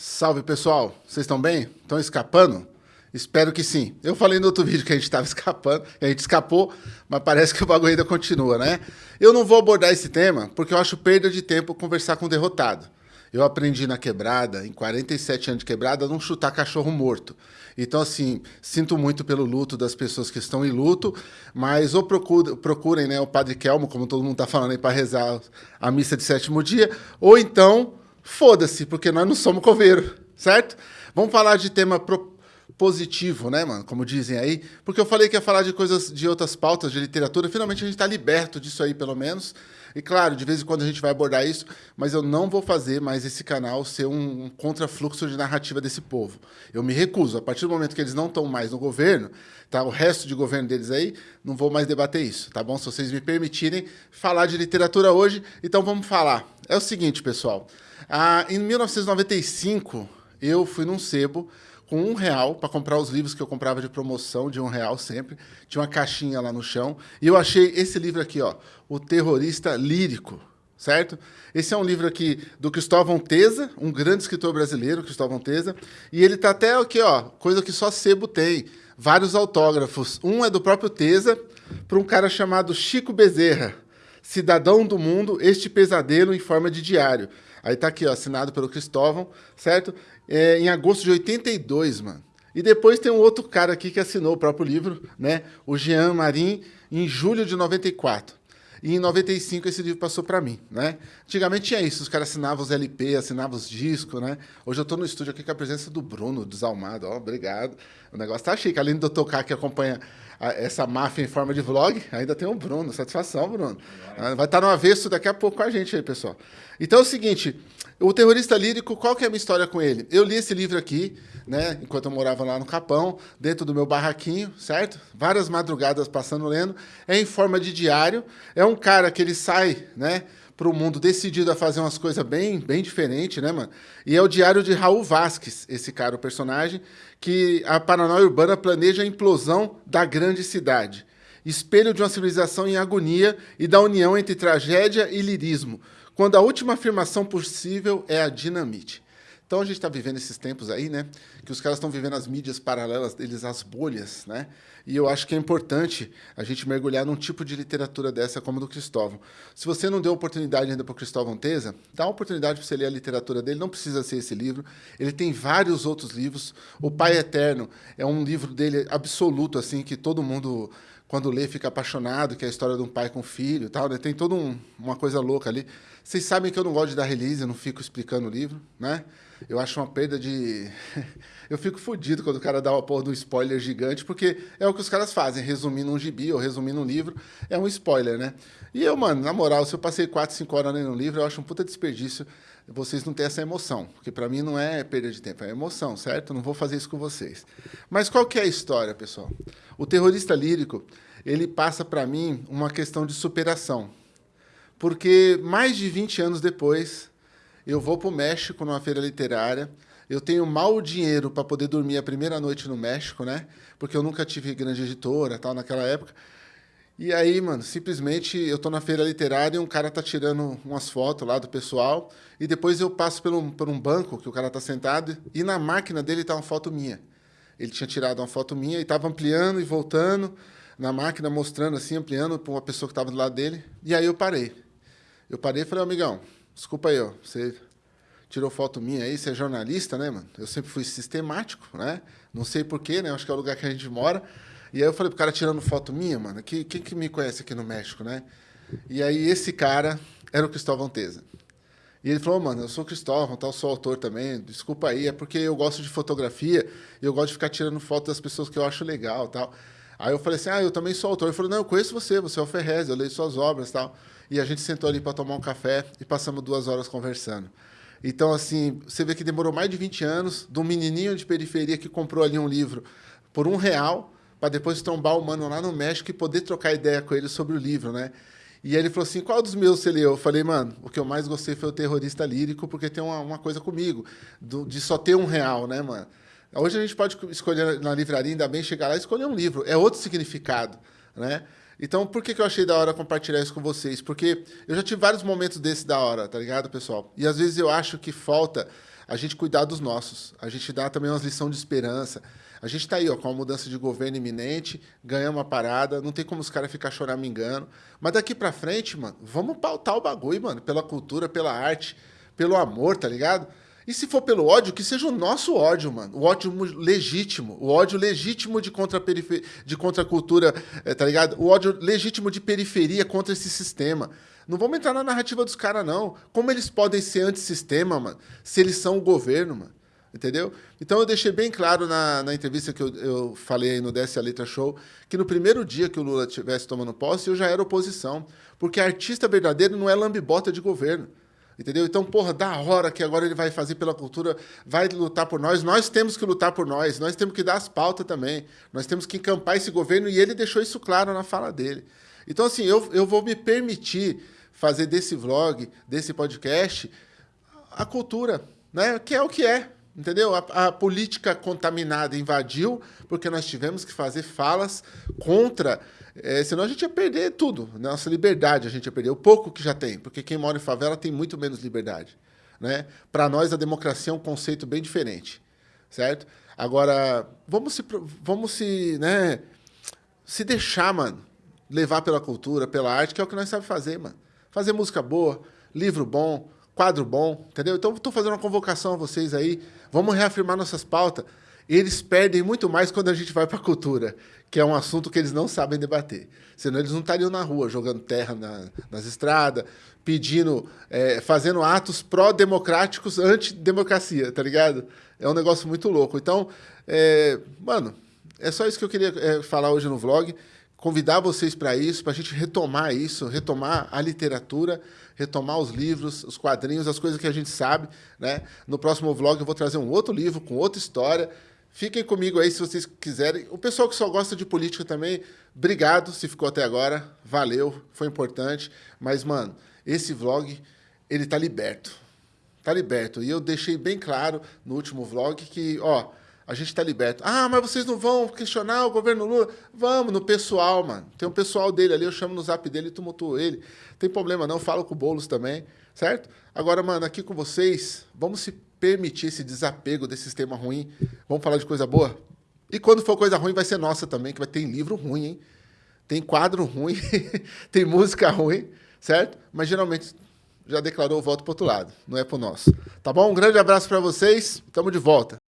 Salve pessoal, vocês estão bem? Estão escapando? Espero que sim. Eu falei no outro vídeo que a gente estava escapando, a gente escapou, mas parece que o bagulho ainda continua, né? Eu não vou abordar esse tema porque eu acho perda de tempo conversar com o derrotado. Eu aprendi na quebrada, em 47 anos de quebrada, a não chutar cachorro morto. Então, assim, sinto muito pelo luto das pessoas que estão em luto, mas ou procurem, procurem né, o Padre Kelmo, como todo mundo está falando aí, para rezar a missa de sétimo dia, ou então, foda-se, porque nós não somos coveiro, certo? Vamos falar de tema positivo, né, mano? Como dizem aí. Porque eu falei que ia falar de coisas, de outras pautas de literatura. Finalmente a gente está liberto disso aí, pelo menos. E claro, de vez em quando a gente vai abordar isso, mas eu não vou fazer mais esse canal ser um, um contrafluxo de narrativa desse povo. Eu me recuso. A partir do momento que eles não estão mais no governo, tá? O resto de governo deles aí, não vou mais debater isso, tá bom? Se vocês me permitirem falar de literatura hoje, então vamos falar. É o seguinte, pessoal. Ah, em 1995, eu fui num sebo com um real para comprar os livros que eu comprava de promoção, de um real sempre. Tinha uma caixinha lá no chão. E eu achei esse livro aqui, ó, O Terrorista Lírico, certo? Esse é um livro aqui do Cristóvão Teza, um grande escritor brasileiro, Cristóvão Teza. E ele tá até aqui, ó, coisa que só sebo tem. Vários autógrafos. Um é do próprio Teza, para um cara chamado Chico Bezerra. Cidadão do Mundo, este pesadelo em forma de diário. Aí tá aqui, ó, assinado pelo Cristóvão, certo? É, em agosto de 82, mano. E depois tem um outro cara aqui que assinou o próprio livro, né? O Jean Marim, em julho de 94. E em 95 esse livro passou para mim, né? Antigamente tinha isso, os caras assinavam os LP, assinavam os discos, né? Hoje eu estou no estúdio aqui com a presença do Bruno, Desalmado, ó, obrigado. O negócio tá chique, além do tocar que acompanha a, essa máfia em forma de vlog, ainda tem o Bruno, satisfação, Bruno. Vai estar tá no avesso daqui a pouco com a gente aí, pessoal. Então é o seguinte, o terrorista lírico, qual que é a minha história com ele? Eu li esse livro aqui, né, enquanto eu morava lá no Capão, dentro do meu barraquinho, certo? Várias madrugadas passando lendo. É em forma de diário. É um cara que ele sai, né, para o mundo decidido a fazer umas coisas bem, bem diferentes, né, mano? E é o diário de Raul Vasques, esse cara, o personagem, que a paranoia urbana planeja a implosão da grande cidade. Espelho de uma civilização em agonia e da união entre tragédia e lirismo quando a última afirmação possível é a dinamite. Então a gente está vivendo esses tempos aí, né? Que os caras estão vivendo as mídias paralelas deles, as bolhas, né? E eu acho que é importante a gente mergulhar num tipo de literatura dessa como do Cristóvão. Se você não deu oportunidade ainda para o Cristóvão Teza, dá oportunidade para você ler a literatura dele. Não precisa ser esse livro. Ele tem vários outros livros. O Pai Eterno é um livro dele absoluto, assim, que todo mundo quando lê fica apaixonado, que é a história de um pai com filho e tal, né? Tem toda um, uma coisa louca ali. Vocês sabem que eu não gosto de dar release, eu não fico explicando o livro, né? Eu acho uma perda de... eu fico fodido quando o cara dá uma porra de um spoiler gigante, porque é o que os caras fazem, resumindo um gibi ou resumindo um livro, é um spoiler, né? E eu, mano, na moral, se eu passei 4, 5 horas lendo um livro, eu acho um puta desperdício vocês não têm essa emoção, porque para mim não é perda de tempo, é emoção, certo? Não vou fazer isso com vocês. Mas qual que é a história, pessoal? O terrorista lírico, ele passa para mim uma questão de superação. Porque mais de 20 anos depois, eu vou para o México numa feira literária, eu tenho mal dinheiro para poder dormir a primeira noite no México, né? Porque eu nunca tive grande editora, tal, naquela época. E aí, mano, simplesmente eu tô na feira literária e um cara tá tirando umas fotos lá do pessoal, e depois eu passo por um, por um banco que o cara tá sentado, e na máquina dele tá uma foto minha. Ele tinha tirado uma foto minha e tava ampliando e voltando na máquina, mostrando assim, ampliando para uma pessoa que estava do lado dele. E aí eu parei. Eu parei e falei, amigão, desculpa aí, ó, você tirou foto minha aí, você é jornalista, né, mano? Eu sempre fui sistemático, né? Não sei porquê, né? Acho que é o lugar que a gente mora. E aí eu falei pro cara tirando foto minha, mano, que, quem que me conhece aqui no México, né? E aí esse cara era o Cristóvão Teza. E ele falou, mano, eu sou Cristóvão, tal, sou autor também, desculpa aí, é porque eu gosto de fotografia e eu gosto de ficar tirando foto das pessoas que eu acho legal tal. Aí eu falei assim, ah, eu também sou autor. Ele falou, não, eu conheço você, você é o Ferrez, eu leio suas obras tal. E a gente sentou ali para tomar um café e passamos duas horas conversando. Então, assim, você vê que demorou mais de 20 anos de um menininho de periferia que comprou ali um livro por um real para depois trombar o mano lá no México e poder trocar ideia com ele sobre o livro, né? E ele falou assim, qual dos meus você leu? Eu falei, mano, o que eu mais gostei foi o Terrorista Lírico, porque tem uma, uma coisa comigo, do, de só ter um real, né, mano? Hoje a gente pode escolher na livraria, ainda bem chegar lá e escolher um livro. É outro significado, né? Então, por que, que eu achei da hora compartilhar isso com vocês? Porque eu já tive vários momentos desse da hora, tá ligado, pessoal? E às vezes eu acho que falta a gente cuidar dos nossos. A gente dá também umas lições de esperança. A gente está aí, ó, com a mudança de governo iminente, ganhamos uma parada, não tem como os caras ficar choramingando. Mas daqui para frente, mano, vamos pautar o bagulho, mano, pela cultura, pela arte, pelo amor, tá ligado? E se for pelo ódio, que seja o nosso ódio, mano. O ódio legítimo. O ódio legítimo de contra, de contra a cultura, é, tá ligado? O ódio legítimo de periferia contra esse sistema. Não vamos entrar na narrativa dos caras, não. Como eles podem ser antissistema, mano, se eles são o governo, mano? Entendeu? Então eu deixei bem claro na, na entrevista que eu, eu falei aí no Desce a Letra Show que no primeiro dia que o Lula estivesse tomando posse, eu já era oposição. Porque artista verdadeiro não é lambibota de governo. Entendeu? Então, porra, da hora que agora ele vai fazer pela cultura, vai lutar por nós. Nós temos que lutar por nós, nós temos que dar as pautas também. Nós temos que encampar esse governo e ele deixou isso claro na fala dele. Então, assim, eu, eu vou me permitir fazer desse vlog, desse podcast, a cultura, né? que é o que é. Entendeu? A, a, política contaminada invadiu, porque nós tivemos que fazer falas contra. É, senão a gente ia perder tudo. Nossa liberdade a gente ia perder. O pouco que já tem, porque quem mora em favela tem muito menos liberdade. Né? Para nós, a democracia é um conceito bem diferente. Certo? Agora, vamos se, vamos se, né, se deixar, mano, levar pela cultura, pela arte, que é o que nós sabemos fazer, mano. Fazer música boa, livro bom, quadro bom, entendeu? Então, estou fazendo uma convocação a vocês aí. Vamos reafirmar nossas pautas. Eles perdem muito mais quando a gente vai para a cultura, que é um assunto que eles não sabem debater. Senão eles não estariam na rua jogando terra na, nas estradas, pedindo, é, fazendo atos pró-democráticos anti-democracia, tá ligado? É um negócio muito louco. Então, é, mano, é só isso que eu queria é, falar hoje no vlog convidar vocês para isso, para a gente retomar isso, retomar a literatura, retomar os livros, os quadrinhos, as coisas que a gente sabe. Né? No próximo vlog eu vou trazer um outro livro com outra história. Fiquem comigo aí se vocês quiserem. O pessoal que só gosta de política também, obrigado se ficou até agora. Valeu, foi importante. Mas, mano, esse vlog, ele tá liberto. Tá liberto. E eu deixei bem claro no último vlog que, ó, a gente está liberto. Ah, mas vocês não vão questionar o governo Lula? Vamos, no pessoal, mano. Tem um pessoal dele ali, eu chamo no zap dele e tumultuo ele. Tem problema não, falo com o Boulos também, certo? Agora, mano, aqui com vocês, vamos se permitir esse desapego desse sistema ruim. Vamos falar de coisa boa? E quando for coisa ruim, vai ser nossa também, que vai ter livro ruim, hein? Tem quadro ruim, tem música ruim, certo? Mas geralmente já declarou o voto pro outro lado, não é pro nosso. Tá bom? Um grande abraço para vocês, tamo de volta.